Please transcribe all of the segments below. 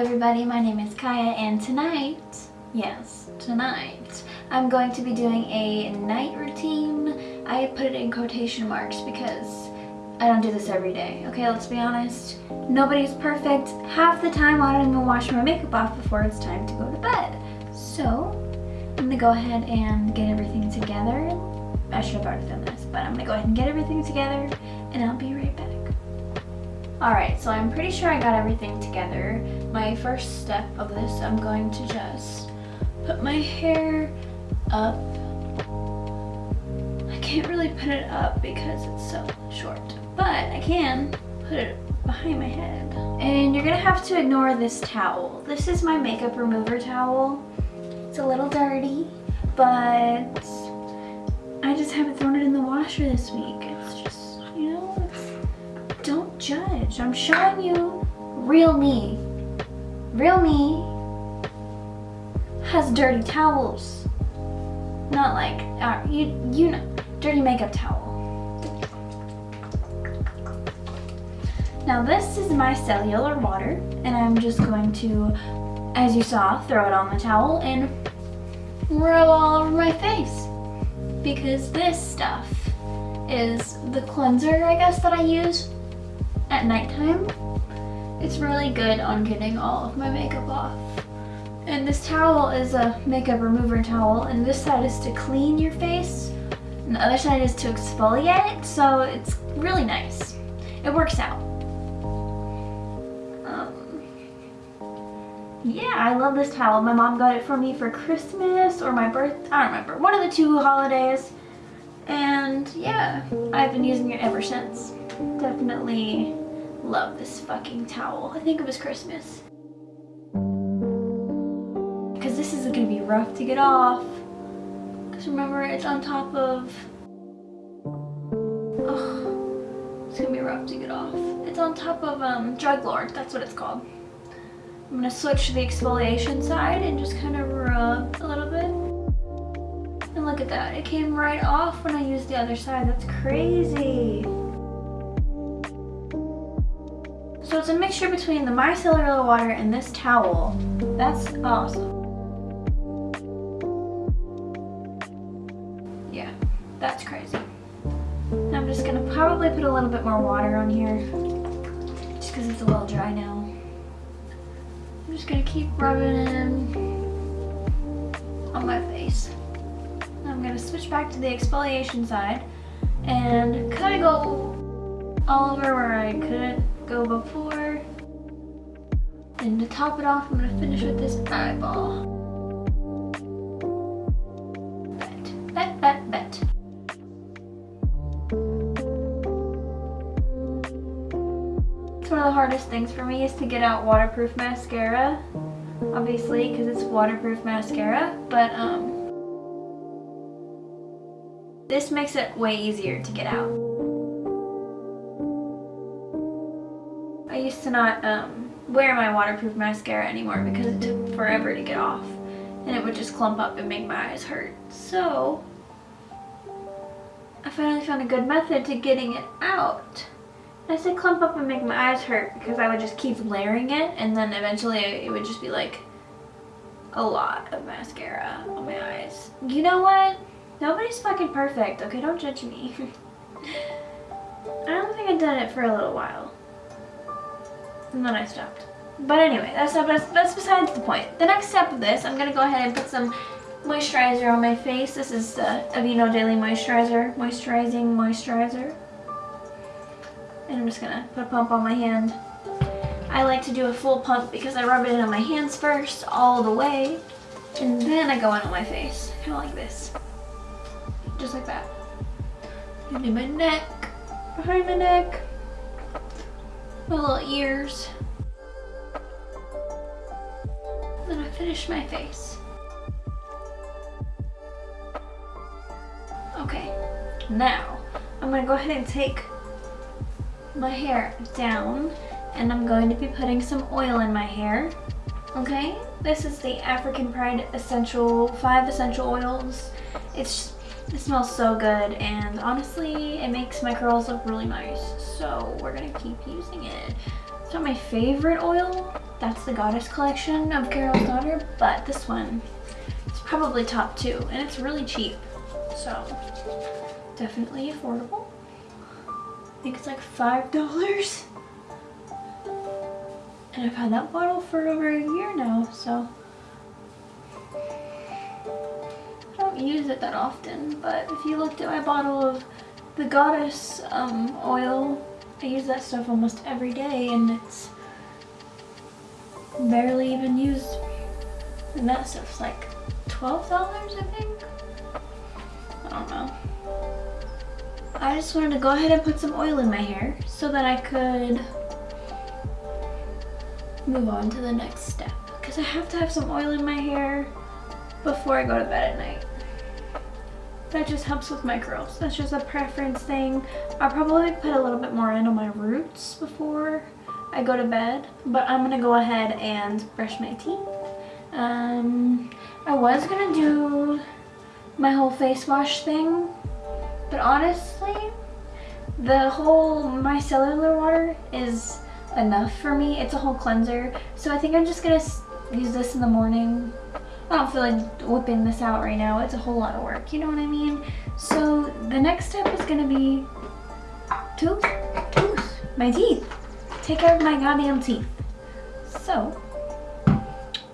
everybody, my name is Kaya and tonight, yes, tonight, I'm going to be doing a night routine. I put it in quotation marks because I don't do this every day, okay, let's be honest. Nobody's perfect. Half the time I don't even wash my makeup off before it's time to go to bed. So, I'm gonna go ahead and get everything together. I should have already done this, but I'm gonna go ahead and get everything together Alright, so I'm pretty sure I got everything together. My first step of this, I'm going to just put my hair up. I can't really put it up because it's so short, but I can put it behind my head. And you're gonna have to ignore this towel. This is my makeup remover towel. It's a little dirty, but I just haven't thrown it in the washer this week. It's just, judge. I'm showing you real me. Real me has dirty towels. Not like, uh, you, you know, dirty makeup towel. Now this is my micellar water and I'm just going to, as you saw, throw it on the towel and rub all over my face. Because this stuff is the cleanser, I guess, that I use at nighttime. It's really good on getting all of my makeup off. And this towel is a makeup remover towel and this side is to clean your face and the other side is to exfoliate so it's really nice. It works out. Um, yeah, I love this towel. My mom got it for me for Christmas or my birth, I don't remember, one of the two holidays. And yeah, I've been using it ever since. Definitely love this fucking towel. I think it was Christmas. Because this is to be rough to get off. Because remember, it's on top of... Oh, it's to be rough to get off. It's on top of um, Drug Lord. That's what it's called. I'm to switch to the exfoliation side and just kind of rub a little bit. And look at that. It came right off when I used the other side. That's crazy. It's a mixture between the micellar water and this towel. That's awesome. Yeah, that's crazy. I'm just gonna probably put a little bit more water on here just because it's a little dry now. I'm just gonna keep rubbing it on my face. I'm gonna switch back to the exfoliation side and kind of go all over where I couldn't go before. And to top it off, I'm gonna finish with this eyeball. Bet, bet, bet, bet. It's one of the hardest things for me is to get out waterproof mascara. Obviously, because it's waterproof mascara, but um, this makes it way easier to get out. To not um, wear my waterproof mascara anymore because it took forever to get off and it would just clump up and make my eyes hurt. So I finally found a good method to getting it out. I said clump up and make my eyes hurt because I would just keep layering it and then eventually it would just be like a lot of mascara on my eyes. You know what? Nobody's fucking perfect, okay? Don't judge me. I don't think I've done it for a little while and then I stopped. But anyway, that's, not, that's, besides the point. The next step of this, I'm to go ahead and put some moisturizer on my face. This is the Aveeno Daily Moisturizer, Moisturizing Moisturizer. And I'm just to put a pump on my hand. I like to do a full pump because I rub it in on my hands first, all the way. And then I go in on my face, kind of like this. Just like that. And in my neck, behind my neck my little ears. Then I finish my face. Okay, now I'm gonna go ahead and take my hair down and I'm going to be putting some oil in my hair. Okay, this is the African Pride Essential, 5 Essential Oils. It's it smells so good and honestly it makes my curls look really nice. So we're gonna keep using it. It's not my favorite oil. That's the Goddess collection of Carol's Daughter, but this one is probably top two, and it's really cheap. So, definitely affordable. I think it's like $5. And I've had that bottle for over a year now, so don't use it that often, but if you looked at my bottle of the Goddess um, oil, I use that stuff almost every day and it's barely even used. And that stuff's like $12, I think? I don't know. I just wanted to go ahead and put some oil in my hair so that I could move on to the next step because I have to have some oil in my hair before I go to bed at night. That just helps with my curls. That's just a preference thing. I'll probably put a little bit more in on my roots before I go to bed, but I'm gonna go ahead and brush my teeth. Um, I was gonna do my whole face wash thing, but honestly, the whole micellar water is enough for me. It's a whole cleanser. So I think I'm just going to use this in the morning. I don't feel like whipping this out right now. It's a whole lot of work, you know what I mean? So the next step is to be tooth, tooth, my teeth. Take care of my goddamn teeth. So,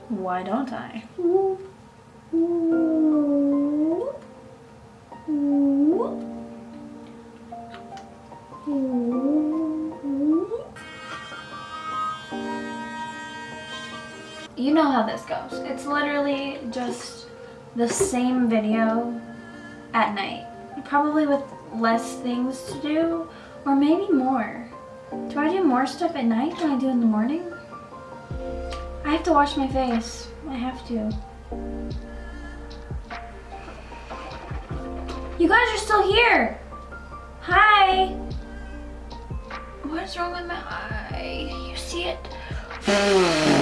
why don't I? Ooh. Ooh. You know how this goes. It's literally just the same video at night. Probably with less things to do, or maybe more. Do I do more stuff at night than I do in the morning? I have to wash my face. I have to. You guys are still here! Hi! What is wrong with my eye? You see it?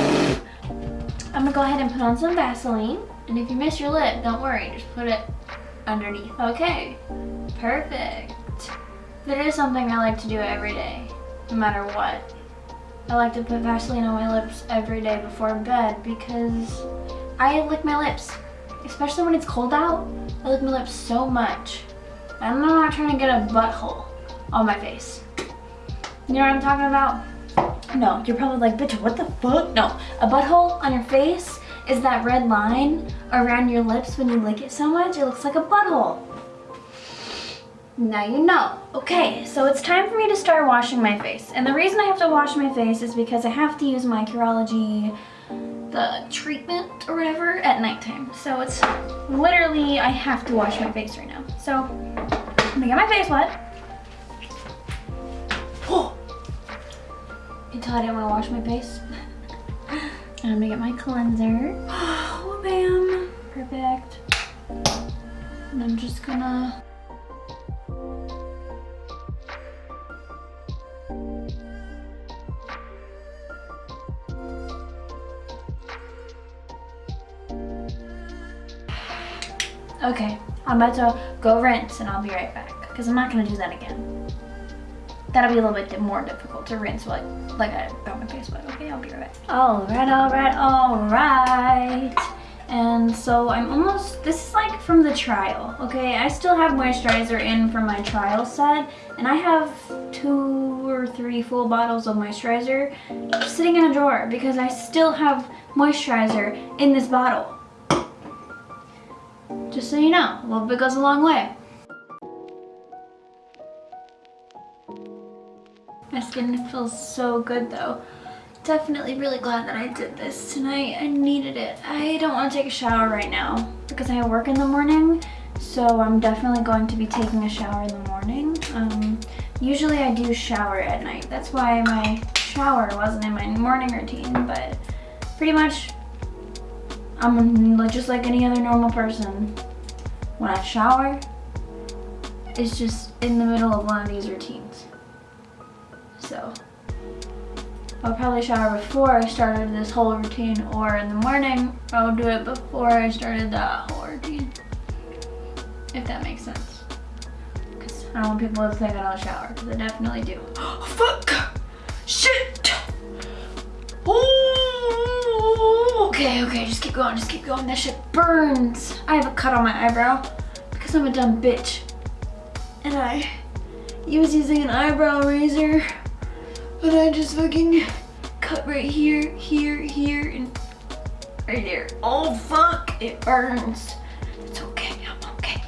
I'm gonna go ahead and put on some Vaseline. And if you miss your lip, don't worry, just put it underneath. Okay, perfect. That is something I like to do every day, no matter what. I like to put Vaseline on my lips every day before bed because I lick my lips, especially when it's cold out. I lick my lips so much. I'm not trying to get a butthole on my face. You know what I'm talking about? No, you're probably like, bitch, what the fuck? No, a butthole on your face is that red line around your lips when you lick it so much, it looks like a butthole. Now you know. Okay, so it's time for me to start washing my face. And the reason I have to wash my face is because I have to use my Curology, the treatment or whatever, at nighttime. So it's literally, I have to wash my face right now. So I'm gonna get my face wet. Oh, until I didn't want to wash my face. I'm gonna get my cleanser. Oh, bam. Perfect. And I'm just gonna... Okay, I'm about to go rinse and I'll be right back because I'm not going to do that again that'll be a little bit more difficult to rinse like like I got my face wet. Okay, I'll be right back. All right, all right, all right. And so I'm almost, this is like from the trial, okay? I still have moisturizer in from my trial set, and I have two or three full bottles of moisturizer sitting in a drawer because I still have moisturizer in this bottle. Just so you know, a little bit goes a long way. My skin feels so good though. Definitely really glad that I did this tonight. I needed it. I don't want to take a shower right now because I work in the morning. So I'm definitely going to be taking a shower in the morning. Um, usually I do shower at night. That's why my shower wasn't in my morning routine. But pretty much I'm just like any other normal person. When I shower, it's just in the middle of one of these routines so. I'll probably shower before I started this whole routine or in the morning. I'll do it before I started that whole routine if that makes sense. Because I don't want people to think I don't shower because I definitely do. Oh, fuck! Shit! Ooh, okay okay just keep going just keep going. That shit burns. I have a cut on my eyebrow because I'm a dumb bitch. And I he was using an eyebrow razor and I just fucking cut right here, here, here, and right there. Oh fuck, it burns. It's okay, I'm okay.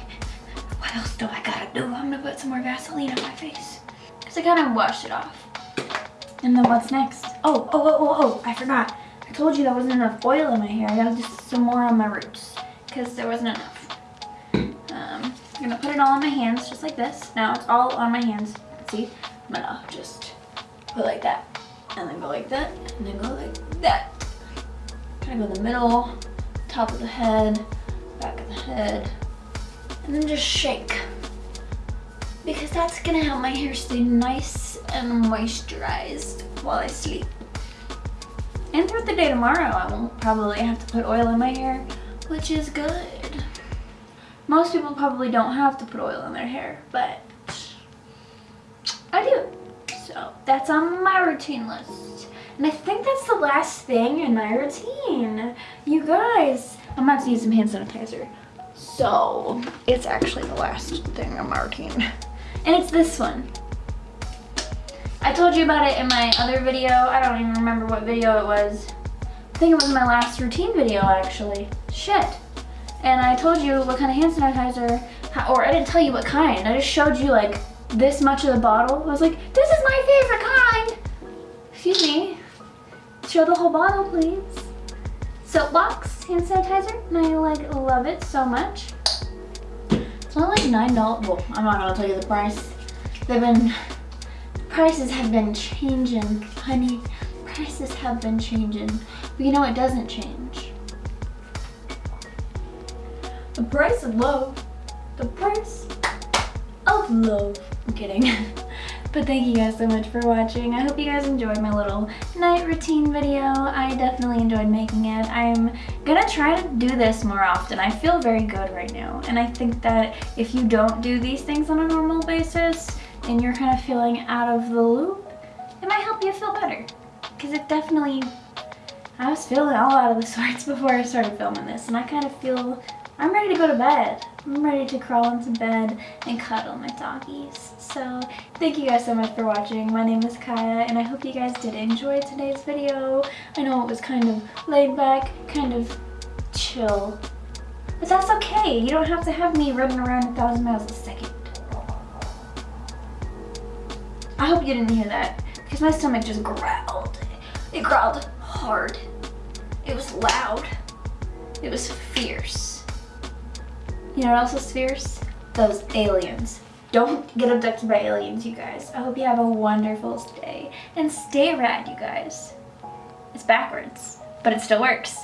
What else do I gotta do? I'm gonna put some more Vaseline on my face. Cause I gotta wash it off. And then what's next? Oh, oh, oh, oh, oh, I forgot. I told you there wasn't enough oil in my hair. I gotta do some more on my roots because there wasn't enough. Um, I'm gonna put it all on my hands just like this. Now it's all on my hands. See? I'm gonna just put like that and then go like that and then go like that. Kind of go in the middle, top of the head, back of the head, and then just shake. Because that's gonna help my hair stay nice and moisturized while I sleep. And throughout the day tomorrow, I won't probably have to put oil in my hair, which is good. Most people probably don't have to put oil in their hair, but I do. That's on my routine list. And I think that's the last thing in my routine. You guys, I'm about to use some hand sanitizer. So it's actually the last thing on my routine. And it's this one. I told you about it in my other video. I don't even remember what video it was. I think it was my last routine video actually. Shit. And I told you what kind of hand sanitizer, or I didn't tell you what kind. I just showed you like this much of the bottle. I was like, this is my favorite kind. Excuse me. Show the whole bottle, please. Soapbox hand sanitizer, and I like love it so much. It's only like $9. Well, I'm not gonna tell you the price. They've been prices have been changing, honey. Prices have been changing. But you know it doesn't change. The price of love. The price love. I'm kidding. But thank you guys so much for watching. I hope you guys enjoyed my little night routine video. I definitely enjoyed making it. I'm gonna try to do this more often. I feel very good right now. And I think that if you don't do these things on a normal basis, and you're kind of feeling out of the loop, it might help you feel better. Because it definitely, I was feeling all out of the sorts before I started filming this, and I kind of feel, I'm ready to go to bed. I'm ready to crawl into bed and cuddle my doggies. So thank you guys so much for watching. My name is Kaya and I hope you guys did enjoy today's video. I know it was kind of laid back, kind of chill. But that's okay. You don't have to have me running around a thousand miles a second. I hope you didn't hear that because my stomach just growled. It growled hard. It was loud. It was fierce. You know what else is fierce? Those aliens. Don't get abducted by aliens, you guys. I hope you have a wonderful day. And stay rad, you guys. It's backwards, but it still works.